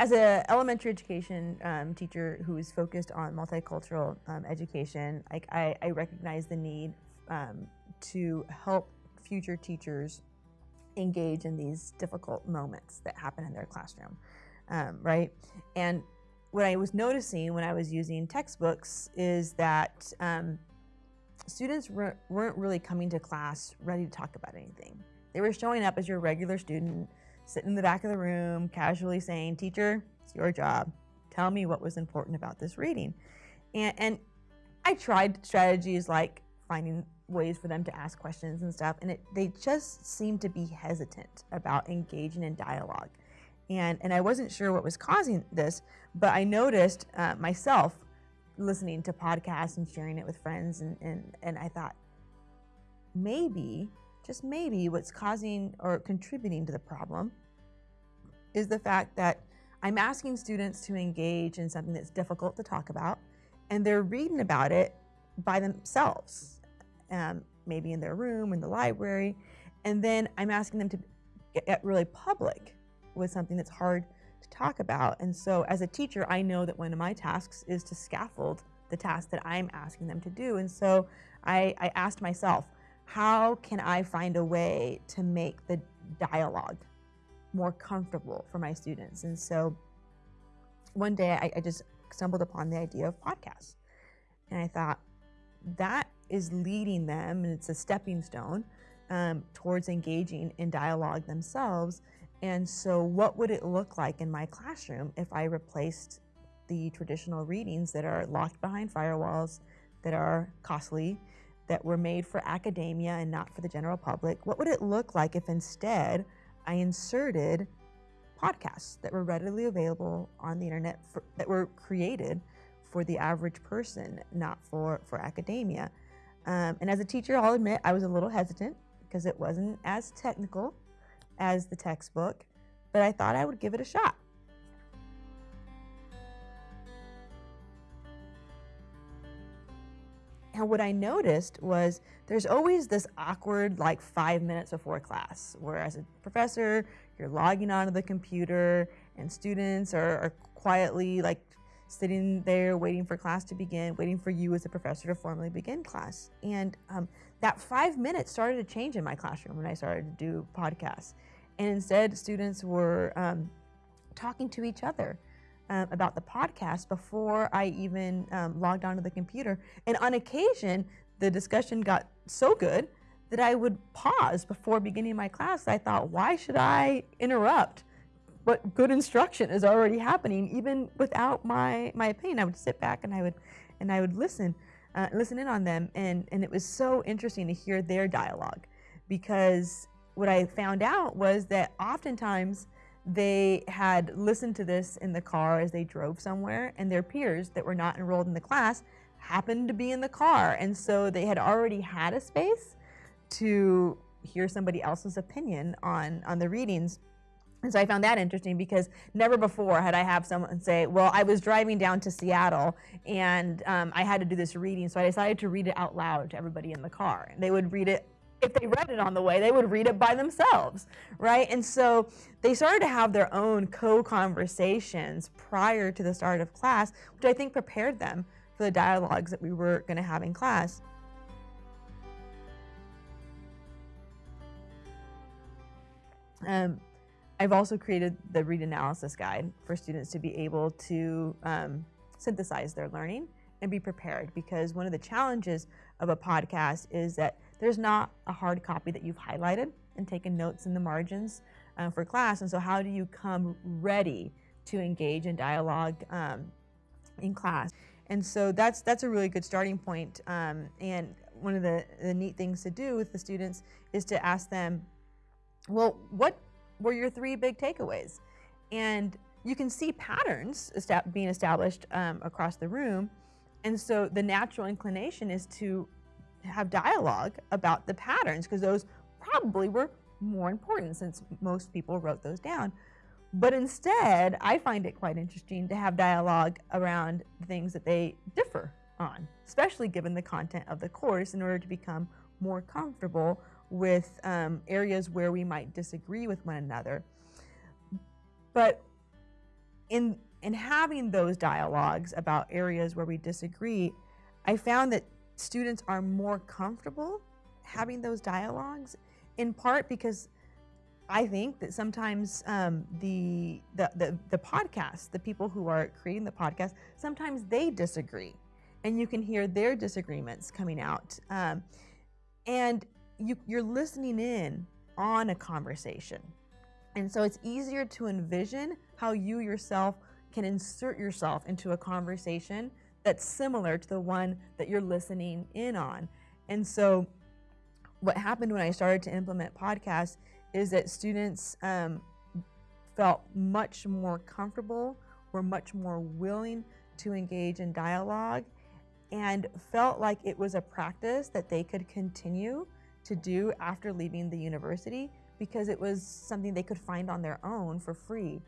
as an elementary education um, teacher who is focused on multicultural um, education, like I, I, recognize the need um, to help future teachers engage in these difficult moments that happen in their classroom, um, right? And what I was noticing when I was using textbooks is that um, students weren't really coming to class ready to talk about anything. They were showing up as your regular student, sitting in the back of the room, casually saying, teacher, it's your job. Tell me what was important about this reading. And, and I tried strategies like finding ways for them to ask questions and stuff, and it, they just seemed to be hesitant about engaging in dialogue. And, and I wasn't sure what was causing this, but I noticed uh, myself listening to podcasts and sharing it with friends, and, and, and I thought, maybe, just maybe, what's causing or contributing to the problem is the fact that I'm asking students to engage in something that's difficult to talk about, and they're reading about it by themselves, um, maybe in their room, in the library, and then I'm asking them to get really public with something that's hard to talk about. And so as a teacher, I know that one of my tasks is to scaffold the task that I'm asking them to do. And so I, I asked myself, how can I find a way to make the dialogue more comfortable for my students? And so one day I, I just stumbled upon the idea of podcasts. And I thought, that is leading them, and it's a stepping stone um, towards engaging in dialogue themselves. And so what would it look like in my classroom if I replaced the traditional readings that are locked behind firewalls, that are costly, that were made for academia and not for the general public? What would it look like if instead I inserted podcasts that were readily available on the internet for, that were created for the average person, not for, for academia? Um, and as a teacher, I'll admit I was a little hesitant because it wasn't as technical as the textbook, but I thought I would give it a shot. And what I noticed was there's always this awkward like five minutes before class, where as a professor, you're logging onto the computer and students are, are quietly like sitting there waiting for class to begin, waiting for you as a professor to formally begin class. And um, that five minutes started to change in my classroom when I started to do podcasts. And instead, students were um, talking to each other um, about the podcast before I even um, logged onto the computer. And on occasion, the discussion got so good that I would pause before beginning my class. I thought, why should I interrupt? But good instruction is already happening, even without my, my opinion. I would sit back and I would, and I would listen, uh, listen in on them. And, and it was so interesting to hear their dialogue because what I found out was that oftentimes they had listened to this in the car as they drove somewhere and their peers that were not enrolled in the class happened to be in the car. And so they had already had a space to hear somebody else's opinion on, on the readings. And so I found that interesting because never before had I have someone say, well, I was driving down to Seattle and um, I had to do this reading, so I decided to read it out loud to everybody in the car. And they would read it if they read it on the way, they would read it by themselves, right? And so they started to have their own co-conversations prior to the start of class, which I think prepared them for the dialogues that we were going to have in class. Um, I've also created the read analysis guide for students to be able to um, synthesize their learning and be prepared because one of the challenges of a podcast is that there's not a hard copy that you've highlighted and taken notes in the margins uh, for class. And so how do you come ready to engage in dialogue um, in class? And so that's, that's a really good starting point. Um, and one of the, the neat things to do with the students is to ask them, well, what were your three big takeaways? And you can see patterns being established um, across the room. And so the natural inclination is to have dialogue about the patterns because those probably were more important since most people wrote those down. But instead, I find it quite interesting to have dialogue around things that they differ on, especially given the content of the course in order to become more comfortable with um, areas where we might disagree with one another. But in in having those dialogues about areas where we disagree, I found that students are more comfortable having those dialogues, in part because I think that sometimes um, the, the the the podcast, the people who are creating the podcast, sometimes they disagree, and you can hear their disagreements coming out, um, and you, you're listening in on a conversation, and so it's easier to envision how you yourself can insert yourself into a conversation that's similar to the one that you're listening in on. And so, what happened when I started to implement podcasts is that students um, felt much more comfortable, were much more willing to engage in dialogue, and felt like it was a practice that they could continue to do after leaving the university because it was something they could find on their own for free